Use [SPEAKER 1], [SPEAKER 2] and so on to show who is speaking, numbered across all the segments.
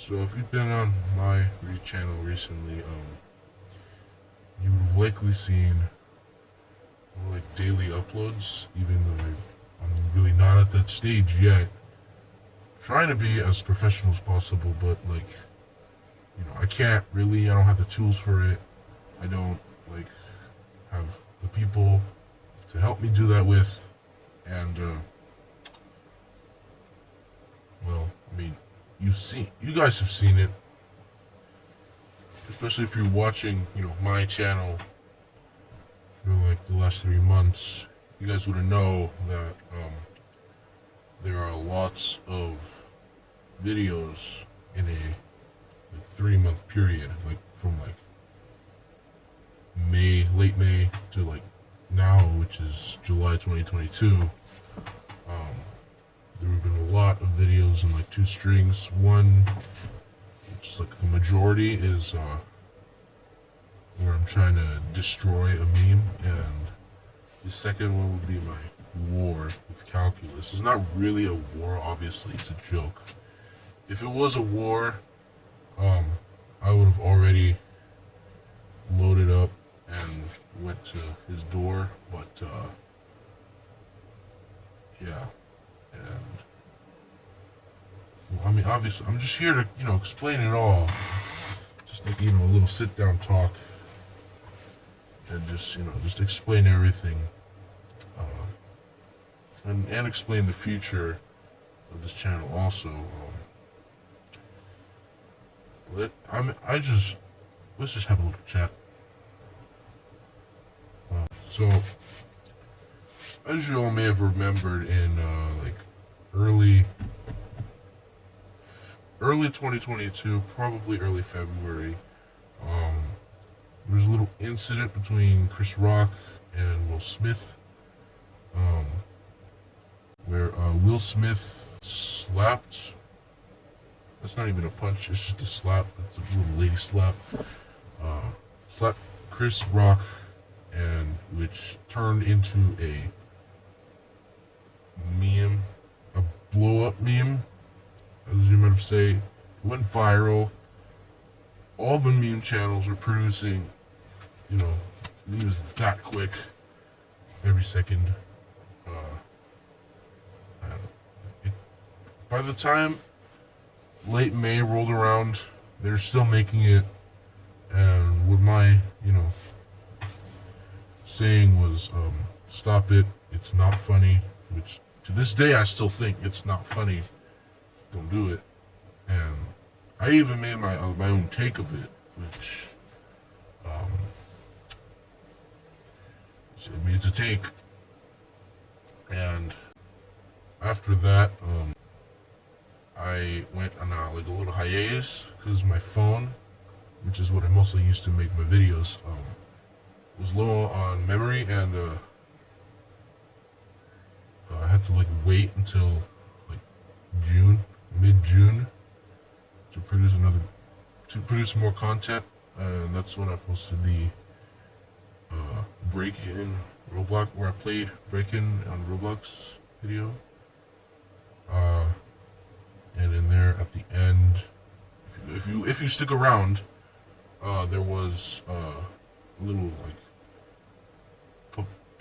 [SPEAKER 1] So if you've been on my channel recently, um, you would have likely seen like daily uploads, even though I'm really not at that stage yet. I'm trying to be as professional as possible, but like, you know, I can't really, I don't have the tools for it. I don't like have the people to help me do that with, and uh, well, I mean, you see, you guys have seen it, especially if you're watching, you know, my channel for like the last three months. You guys would have know that um, there are lots of videos in a like, three month period, like from like May, late May to like now, which is July 2022. Um, there have been a lot of videos in like two strings. One, which is like the majority, is uh, where I'm trying to destroy a meme, and the second one would be my war with calculus. It's not really a war, obviously, it's a joke. If it was a war, um, I would have already loaded up and went to his door, but uh, yeah, and obviously, I'm just here to you know explain it all, just like you know a little sit down talk, and just you know just explain everything, uh, and and explain the future of this channel also. Um, let I mean, I just let's just have a little chat. So, as you all may have remembered in uh, like early, early 2022, probably early February, um, there was a little incident between Chris Rock and Will Smith, um, where uh, Will Smith slapped. That's not even a punch; it's just a slap. It's a little lady slap. Uh, slapped Chris Rock and which turned into a meme, a blow up meme, as you might have say, went viral. All the meme channels were producing, you know, memes that quick, every second. Uh, it, by the time late May rolled around, they're still making it, and with my, you know, saying was, um, stop it, it's not funny, which to this day I still think it's not funny. Don't do it. And I even made my, uh, my own take of it, which, um, it means a take. And after that, um, I went on a, like a little hiatus because my phone, which is what I mostly used to make my videos, um, was low on memory and uh, uh, I had to like wait until like June, mid-June to produce another, to produce more content and that's when I posted the uh, break-in Roblox, where I played break-in on Roblox video. Uh, and in there at the end, if you if you, if you stick around, uh, there was uh, a little like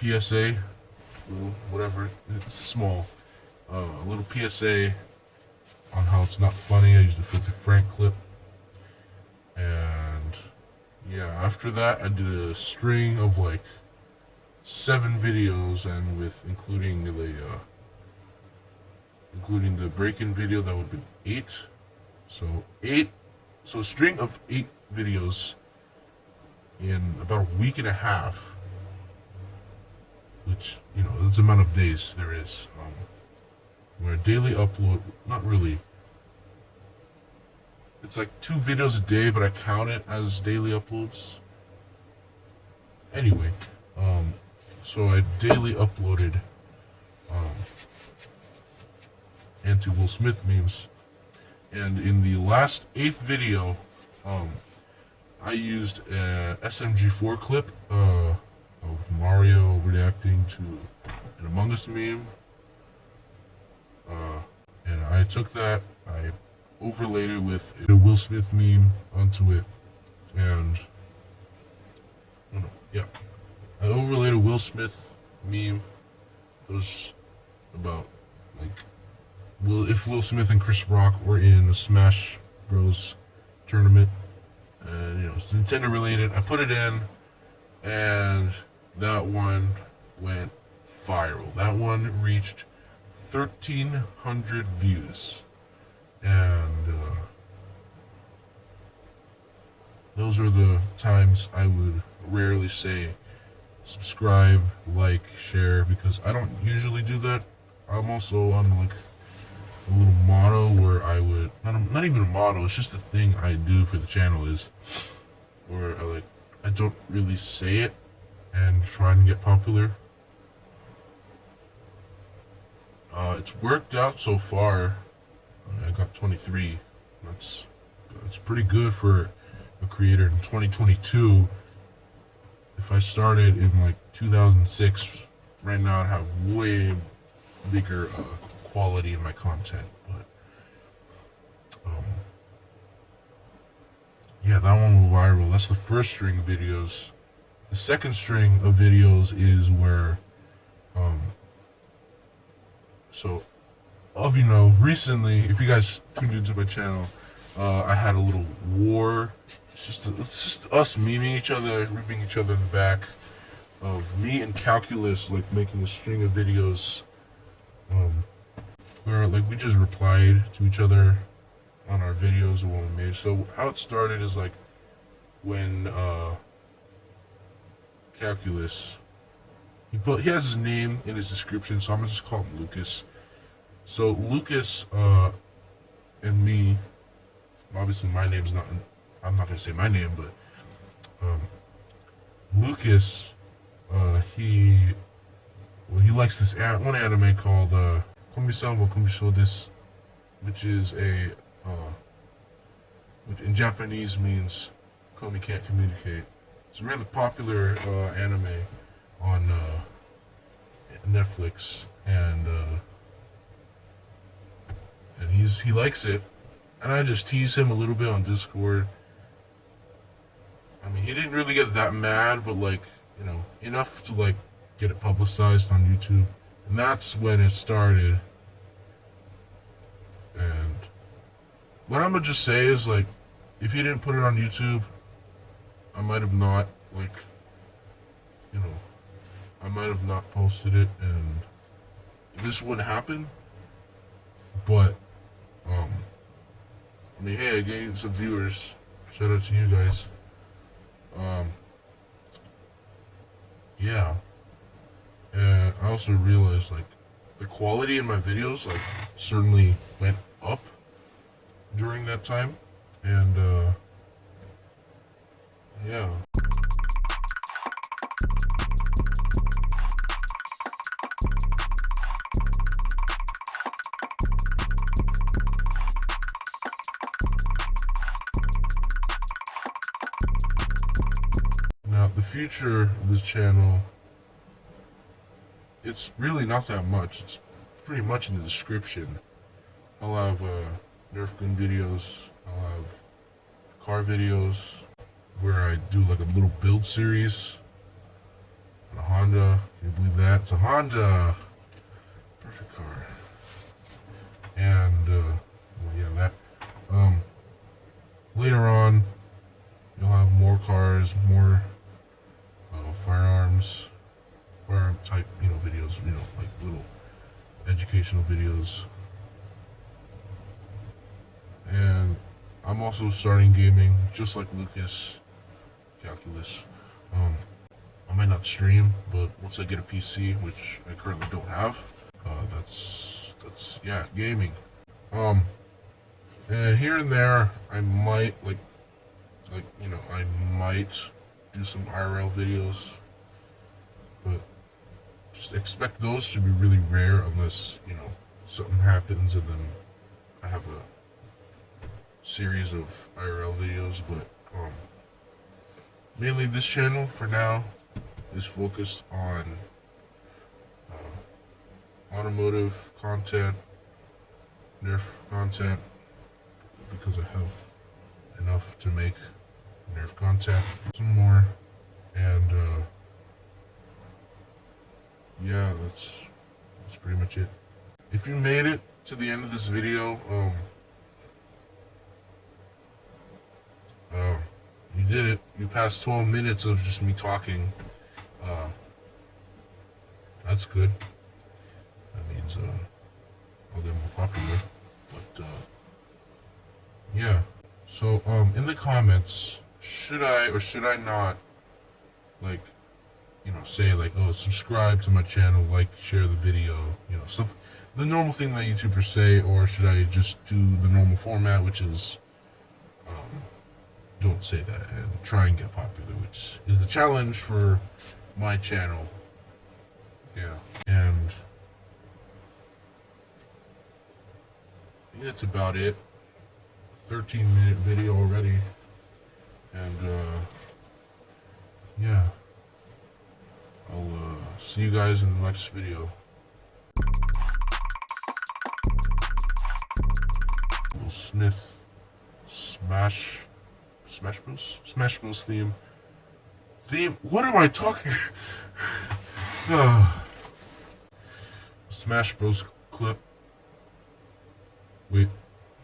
[SPEAKER 1] PSA, whatever, it's small. Uh, a little PSA on how it's not funny. I used the 50 Frank clip. And yeah, after that, I did a string of like seven videos, and with including the uh, including the break-in video, that would be eight. So eight, so a string of eight videos in about a week and a half which, you know, that's the amount of days there is. Um, where daily upload, not really. It's like two videos a day, but I count it as daily uploads. Anyway, um, so I daily uploaded um, anti Will Smith memes. And in the last eighth video, um, I used a SMG4 clip, uh, of Mario reacting to an Among Us meme. Uh, and I took that, I overlaid it with a Will Smith meme onto it, and oh no, yeah, I overlaid a Will Smith meme. It was about like Will if Will Smith and Chris Rock were in a Smash Bros tournament, and you know it's Nintendo related. I put it in, and that one went viral. That one reached 1,300 views. And uh, those are the times I would rarely say subscribe, like, share, because I don't usually do that. I'm also on like a little motto where I would, not, a, not even a motto, it's just a thing I do for the channel is where I like, I don't really say it and try and get popular. Uh, it's worked out so far. I got 23. That's that's pretty good for a creator in 2022. If I started in like 2006, right now I'd have way bigger uh, quality in my content. But um, yeah, that one went viral. That's the first string of videos. The second string of videos is where um, so, of you know, recently, if you guys tuned into my channel, uh, I had a little war. It's just a, it's just us memeing each other, ripping each other in the back. Of me and Calculus like making a string of videos, um, where like we just replied to each other on our videos of what we made. So how it started is like when uh, Calculus he put he has his name in his description, so I'm gonna just call him Lucas. So Lucas uh, and me, obviously my name's not. I'm not gonna say my name, but um, Lucas, uh, he well he likes this one anime called uh, Komi-san wa Komyushou desu, which is a uh, which in Japanese means Komi can't communicate. It's a really popular uh, anime on uh, Netflix, and uh, and he's he likes it, and I just tease him a little bit on Discord. I mean, he didn't really get that mad, but like you know, enough to like get it publicized on YouTube, and that's when it started. And what I'm gonna just say is like, if he didn't put it on YouTube, I might have not like, you know I might have not posted it and this wouldn't happen. But, um, I mean, hey, I gained some viewers. Shout out to you guys. Um, yeah. And I also realized, like, the quality in my videos, like, certainly went up during that time. And, uh, yeah. Future of this channel, it's really not that much. It's pretty much in the description. I'll have uh, Nerf gun videos. I'll have car videos where I do like a little build series on a Honda. Can you believe that? It's a Honda. Perfect car. And, uh, well, yeah, that. Um, later on, you'll have more cars, more firearms, firearm type, you know, videos, you know, like little educational videos. And I'm also starting gaming, just like Lucas, Calculus. Um, I might not stream, but once I get a PC, which I currently don't have, uh, that's, that's, yeah, gaming. Um, and here and there, I might, like, like, you know, I might do some IRL videos, but just expect those to be really rare unless, you know, something happens and then I have a series of IRL videos, but um, mainly this channel for now is focused on uh, automotive content, Nerf content, because I have enough to make nerf contact. Some more, and uh, yeah, that's that's pretty much it. If you made it to the end of this video, um, uh, you did it. You passed 12 minutes of just me talking. Uh, that's good. That means uh, I'll get more popular. But uh, yeah. So um, in the comments, should I or should I not like you know say like oh subscribe to my channel, like share the video, you know stuff the normal thing that YouTubers say, or should I just do the normal format, which is um, don't say that and try and get popular, which is the challenge for my channel. Yeah, and that's about it. 13 minute video already, and uh, yeah, I'll uh, see you guys in the next video. Will Smith Smash Smash Bros? Smash Bros theme. Theme? What am I talking? Ah. Smash Bros clip. Wait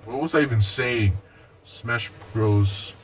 [SPEAKER 1] what was I even saying? Smash Bros